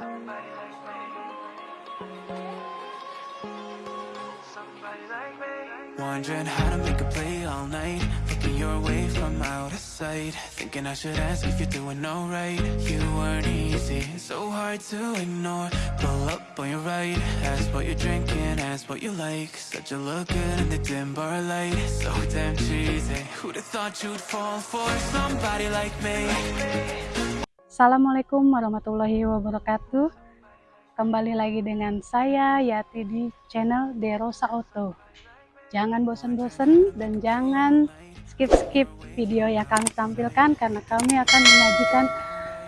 Somebody like me. Like me. Wondering how to make a play all night. Looking your way from out of sight. Thinking I should ask if you're doing alright. You weren't easy, so hard to ignore. Pull up on your right. Ask what you're drinking, ask what you like. Said you look good in the dim bar light. So damn cheesy. Who'd have thought you'd fall for somebody like me Assalamualaikum warahmatullahi wabarakatuh. Kembali lagi dengan saya Yati di channel Derosa Auto Jangan bosan-bosan dan jangan skip-skip video yang kami tampilkan Karena kami akan menyajikan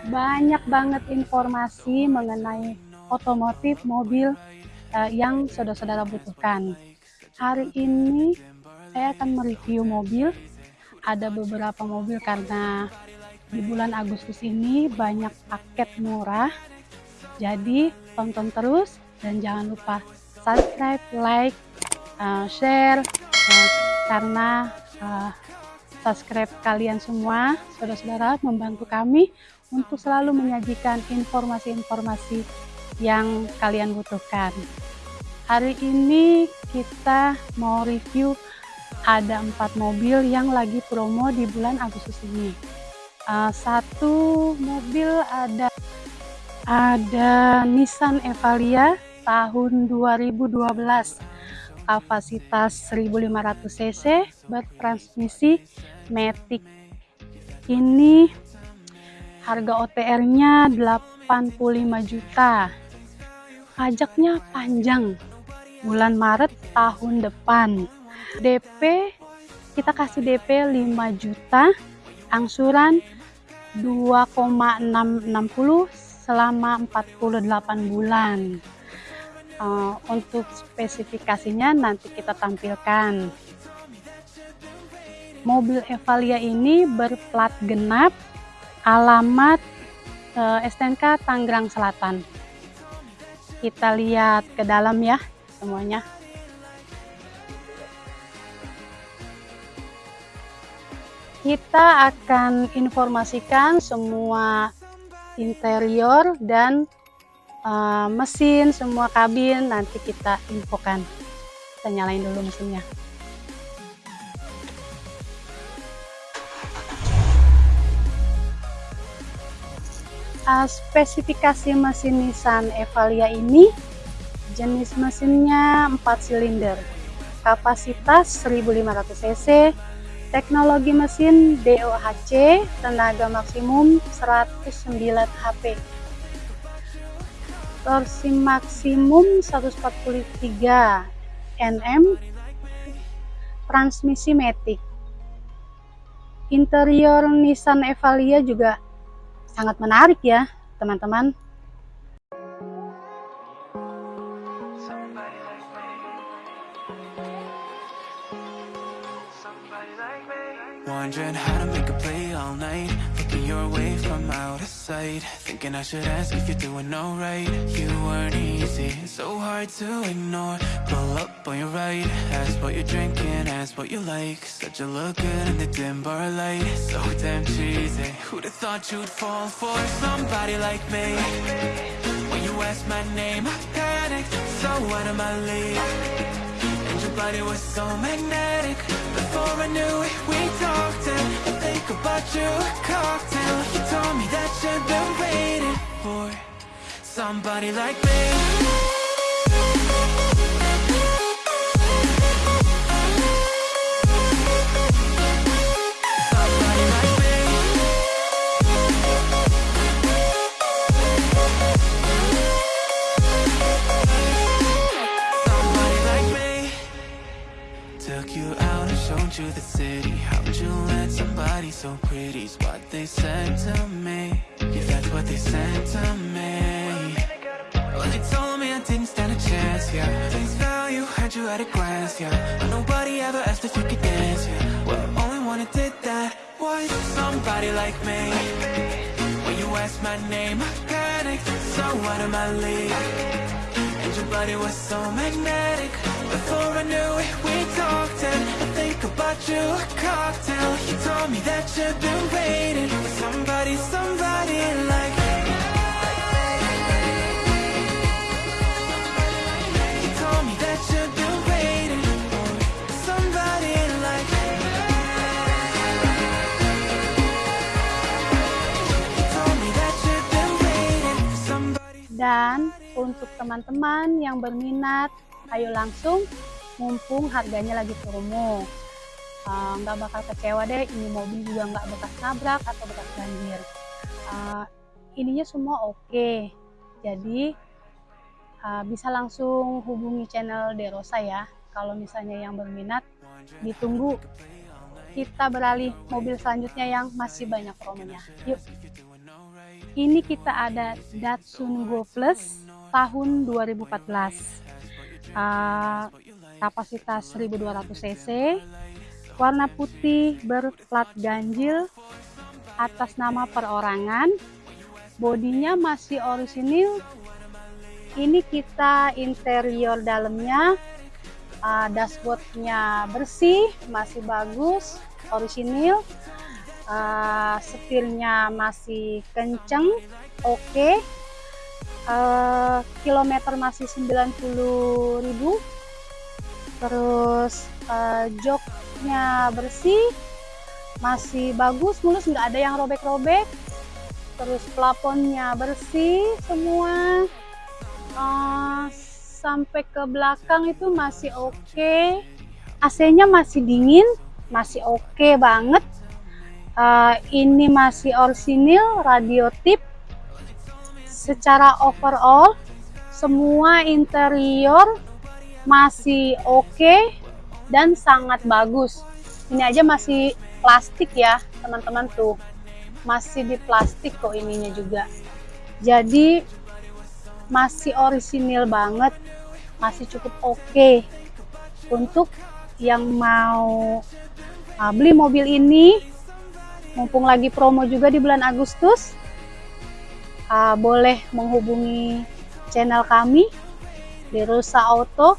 banyak banget informasi mengenai otomotif mobil uh, yang saudara-saudara butuhkan. Hari ini saya akan mereview mobil. Ada beberapa mobil karena di bulan Agustus ini banyak paket murah. Jadi tonton terus dan jangan lupa subscribe like uh, share uh, karena uh, subscribe kalian semua saudara-saudara membantu kami untuk selalu menyajikan informasi-informasi yang kalian butuhkan. Hari ini kita mau review ada empat mobil yang lagi promo di bulan Agustus ini uh, satu mobil ada ada Nissan Evalia tahun 2012 kapasitas 1500 cc bertransmisi Matic. Ini harga OTR nya 85 juta. Pajaknya panjang bulan Maret tahun depan. DP kita kasih DP 5 juta angsuran 2,660 selama 48 bulan. Uh, untuk spesifikasinya nanti kita tampilkan. Mobil Evalia ini berplat genap alamat uh, STNK Tangerang Selatan. Kita lihat ke dalam ya semuanya kita akan informasikan semua interior dan uh, mesin semua kabin nanti kita infokan. Kita nyalain dulu mesinnya. Uh, spesifikasi mesin Nissan Evalia ini jenis mesinnya 4 silinder. Kapasitas 1500 cc Teknologi mesin DOHC, tenaga maksimum 109 HP. Torsi maksimum 143 Nm. Transmisi Matic. Interior Nissan Evalia juga sangat menarik ya, teman-teman. Wondering how to make a play all night. Looking your way from out of sight. Thinking I should ask if you're doing alright. You weren't easy, so hard to ignore. Pull up on your right Ask what you're drinking, ask what you like. Said you look good in the dim bar light. So damn cheesy Who'd have thought you'd fall for somebody like me? When you asked my name, I panicked So out of my league body was so magnetic. Before I knew it, we talked and I think about you a cocktail. You told me that you've been waiting for Somebody like me you at a glance, yeah. But nobody ever asked if you could dance, yeah. Well, the only one who did that was somebody like me. When you asked my name, I panicked So out of my league. And your body was so magnetic. Before I knew it, we talked And I think about you, a cocktail. You told me that you've been waiting For somebody, somebody like me. Should be untuk teman-teman yang berminat, ayo langsung mumpung harganya lagi promo. Uh, nggak bakal kecewa deh, ini mobil juga nggak bekas nabrak atau bekas banjir. Uh, ininya semua oke, okay. jadi uh, bisa langsung hubungi channel Derosa ya. Kalau misalnya yang berminat, ditunggu kita beralih mobil selanjutnya yang masih banyak promonya. Yuk! Ini kita ada Datsun Go Plus tahun 2014. Uh, kapasitas 1200 cc, warna putih berplat ganjil atas nama perorangan. Bodinya masih orisinil. Ini kita interior dalamnya uh, dashboardnya bersih, masih bagus, orisinil uh, setirnya masih kenceng oke okay. Uh, kilometer masih 90.000 terus uh, joknya bersih masih bagus mulus nggak ada yang robek-robek. Terus plafonnya bersih semua. Uh, sampai ke belakang itu masih oke. Okay. AC nya masih dingin masih oke okay banget. Uh, ini masih orisinil radio tip secara overall semua interior masih oke okay dan sangat bagus. Ini aja masih plastik ya teman-teman tuh. Masih di plastik kok ininya juga. Jadi masih orisinil banget. Masih cukup oke. Okay untuk yang mau uh, beli mobil ini mumpung lagi promo juga di bulan Agustus uh, boleh menghubungi channel kami di Rusa Auto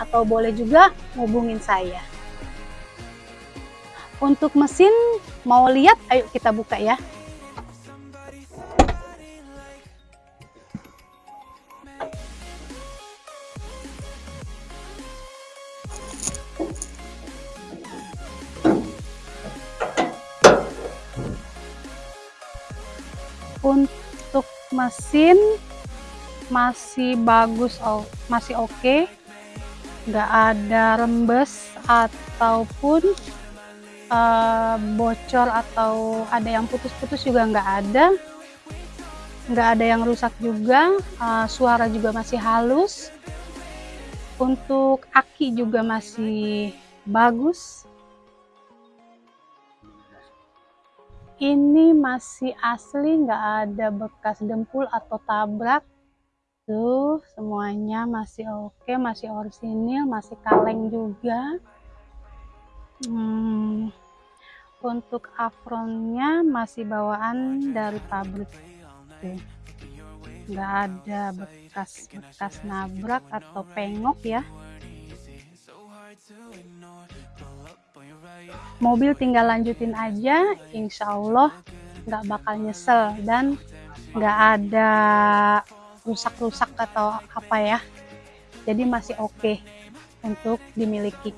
atau boleh juga hubungin saya. Untuk mesin mau lihat? Ayo kita buka ya. Untuk mesin masih bagus oh, masih oke. Okay. nggak ada rembes ataupun uh, bocor atau ada yang putus-putus juga nggak ada. Nggak ada yang rusak juga uh, suara juga masih halus. Untuk aki juga masih bagus ini masih asli nggak ada bekas dempul atau tabrak. Tuh semuanya masih oke masih orisinil masih kaleng juga. Hmm, untuk afronnya masih bawaan dari pabrik. Tuh nggak ada bekas-bekas nabrak atau pengok ya mobil tinggal lanjutin aja insya Allah nggak bakal nyesel dan nggak ada rusak-rusak atau apa ya. Jadi masih oke okay untuk dimiliki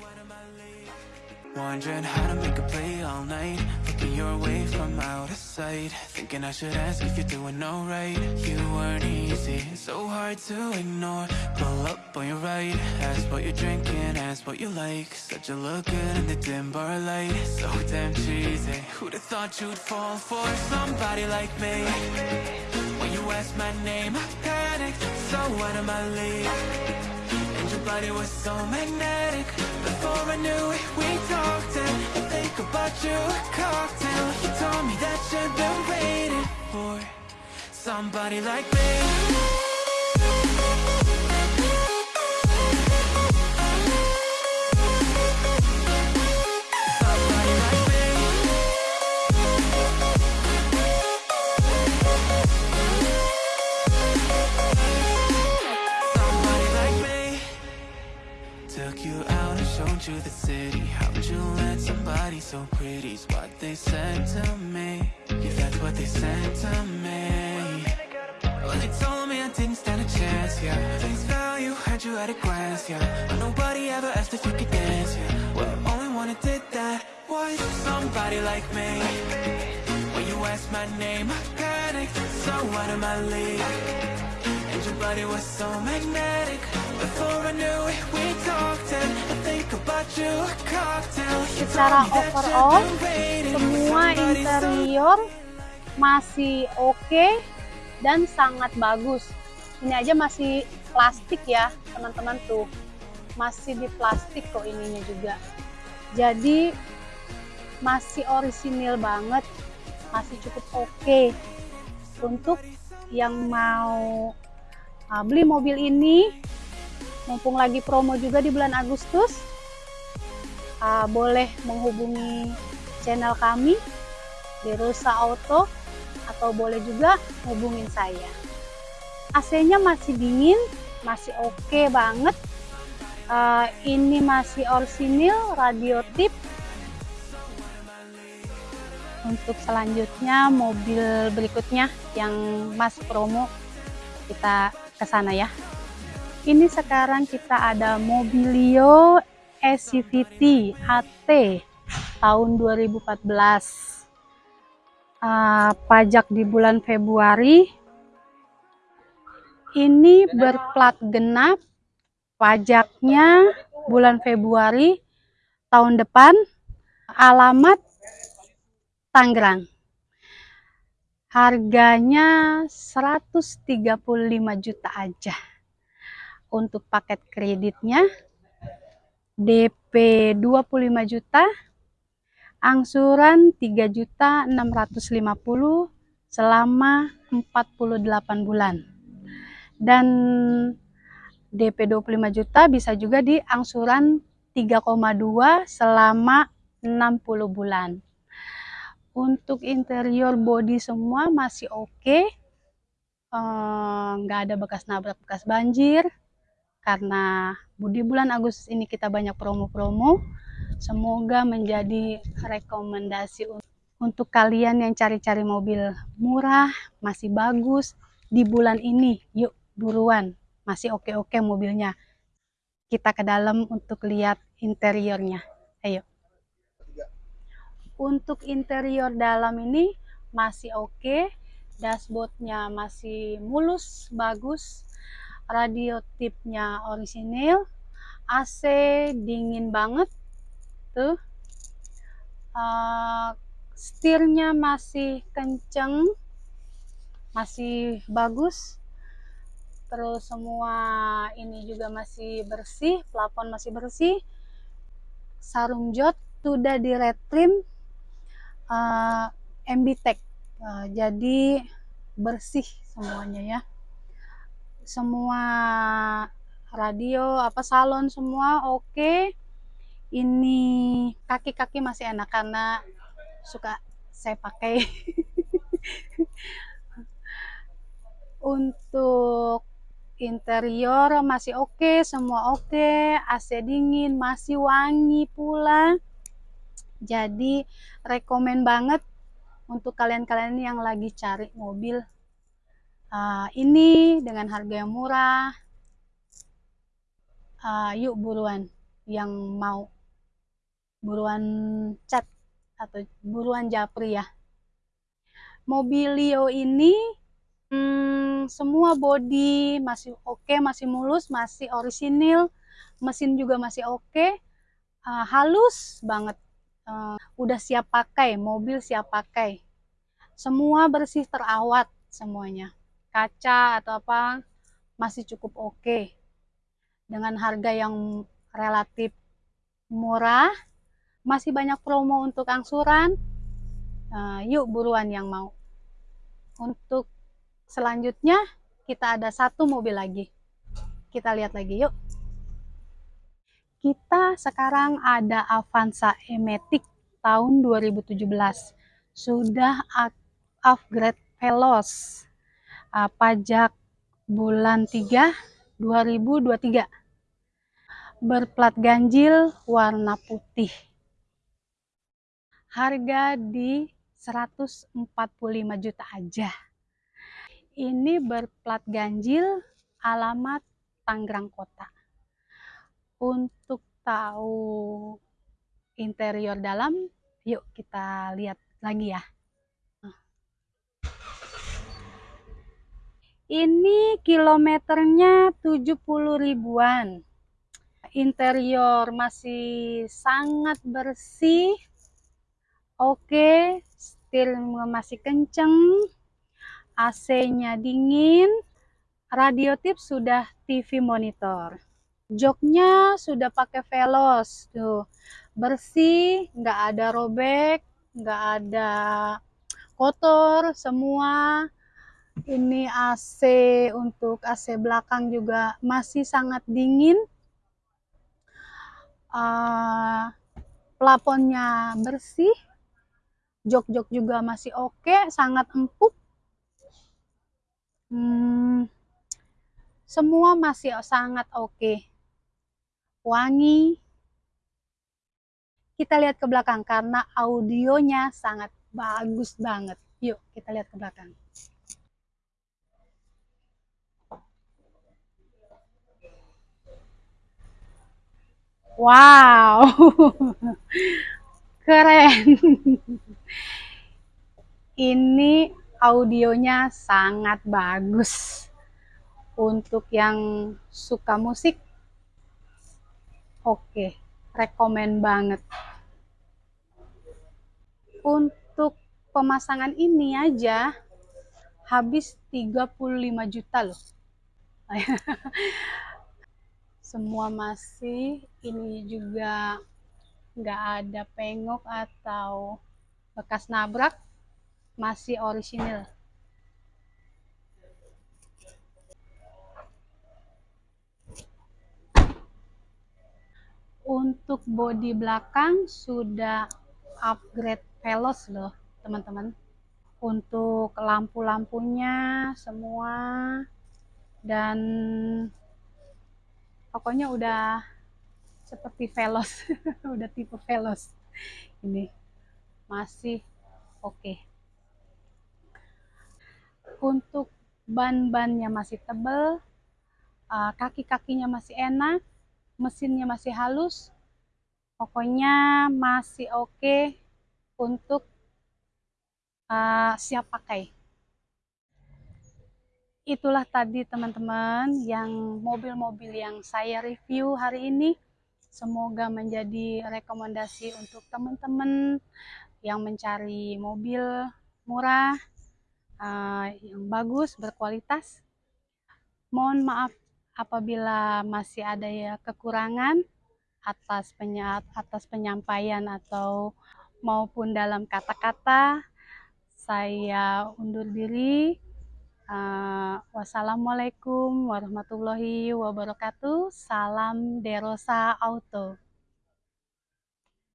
Looking your way from out of sight. Thinking I should ask if you're doing alright. You weren't easy, so hard to ignore. Pull up on your right Ask what you're drinking, ask what you like. Said you look good in the dim bar light. So damn cheesy Who'd have thought you'd fall for somebody like me? When you asked my name, I panicked. So out of my league And your body was so magnetic. Before I knew it, we talked and I about you a cocktail. You told me that you've been waiting for Somebody like me so pretty's what they said to me. Yeah, that's what they said to me. Well, they told me I didn't stand a chance, yeah. Face value, had you at a glance, yeah. But nobody ever asked if you could dance, yeah. Well, the only one who did that was somebody like me. When you asked my name, I panicked. So out of my league. And your body was so magnetic. Before I knew it, we Secara overall, semua interior masih oke dan sangat bagus. Ini aja masih plastik ya, teman-teman tuh. Masih di plastik kok ininya juga. Jadi masih orisinil banget, masih cukup oke untuk yang mau uh, beli mobil ini. Mumpung lagi promo juga di bulan Agustus, uh, boleh menghubungi channel kami di Rusa Auto atau boleh juga hubungin saya. AC-nya masih dingin, masih oke banget. Uh, ini masih orisinil, radio tip. Untuk selanjutnya mobil berikutnya yang masih promo kita ke sana ya. Ini sekarang kita ada Mobilio SCVT AT tahun 2014 uh, pajak di bulan Februari. Ini berplat genap pajaknya bulan Februari tahun depan alamat Tangerang. Harganya 135 juta aja. Untuk paket kreditnya DP 25 juta angsuran 3 juta 650 selama 48 bulan. Dan DP 25 juta bisa juga di angsuran 3,2 selama 60 bulan. Untuk interior body semua masih oke. Okay. nggak ada bekas nabrak bekas banjir karena di bulan Agustus ini kita banyak promo-promo semoga menjadi rekomendasi untuk kalian yang cari-cari mobil murah masih bagus di bulan ini yuk buruan masih oke-oke mobilnya. Kita ke dalam untuk lihat interiornya. Ayo. Untuk interior dalam ini masih oke dashboardnya masih mulus bagus radio tipnya orisinil AC dingin banget tuh. Uh, setirnya masih kenceng masih bagus. Terus semua ini juga masih bersih plafon masih bersih. Sarung jok sudah di red trim uh, MB-Tech uh, jadi bersih semuanya ya semua radio apa salon semua oke okay. ini kaki-kaki masih enak karena suka saya pakai untuk interior masih oke okay, semua oke okay. AC dingin masih wangi pula jadi rekomen banget untuk kalian-kalian yang lagi cari mobil uh, ini dengan harga yang murah. Uh, yuk buruan yang mau. Buruan cat atau buruan japri ya. Mobilio ini hmm, semua body masih oke okay, masih mulus masih orisinil mesin juga masih oke. Okay. uh, halus banget. Uh, udah siap pakai mobil siap pakai. Semua bersih terawat semuanya kaca atau apa masih cukup oke. Okay. dengan harga yang relatif murah masih banyak promo untuk angsuran uh, yuk buruan yang mau. Untuk selanjutnya kita ada satu mobil lagi. Kita lihat lagi yuk. Kita sekarang ada Avanza E-Matic tahun 2017 sudah upgrade Veloz uh, pajak bulan 3 2023 berplat ganjil warna putih. Harga di 145 juta aja. Ini berplat ganjil alamat Tangerang Kota. Untuk tahu interior dalam yuk kita lihat lagi ya Ini kilometernya 70 ribuan. Interior masih sangat bersih. Oke, setirnya masih kenceng. AC-nya dingin. Radio tip sudah TV monitor. Joknya sudah pakai velos tuh. Bersih, nggak ada robek, nggak ada kotor semua ini AC untuk AC belakang juga masih sangat dingin. Uh, plafonnya bersih. Jok-jok juga masih oke okay, sangat empuk. Hmm, semua masih sangat oke. Okay. wangi. Kita lihat ke belakang karena audionya sangat bagus banget. Yuk kita lihat ke belakang Wow, keren. Ini audionya sangat bagus. Untuk yang suka musik, oke, rekomen banget. Untuk pemasangan ini aja habis 35 juta loh. semua masih ini juga nggak ada pengok atau bekas nabrak masih orisinil. Untuk bodi belakang sudah upgrade velos loh teman-teman. Untuk lampu-lampunya semua dan pokoknya udah seperti velos udah tipe velos ini masih oke okay. untuk ban-bannya masih tebal uh, kaki-kakinya masih enak mesinnya masih halus pokoknya masih oke okay untuk uh, siap pakai itulah tadi teman-teman yang mobil-mobil yang saya review hari ini. Semoga menjadi rekomendasi untuk teman-teman yang mencari mobil murah, uh, yang bagus, berkualitas. Mohon maaf apabila masih ada ya kekurangan atas atas penyampaian atau maupun dalam kata-kata. Saya undur diri. Uh, wassalamualaikum warahmatullahi wabarakatuh. Salam Derosa Auto.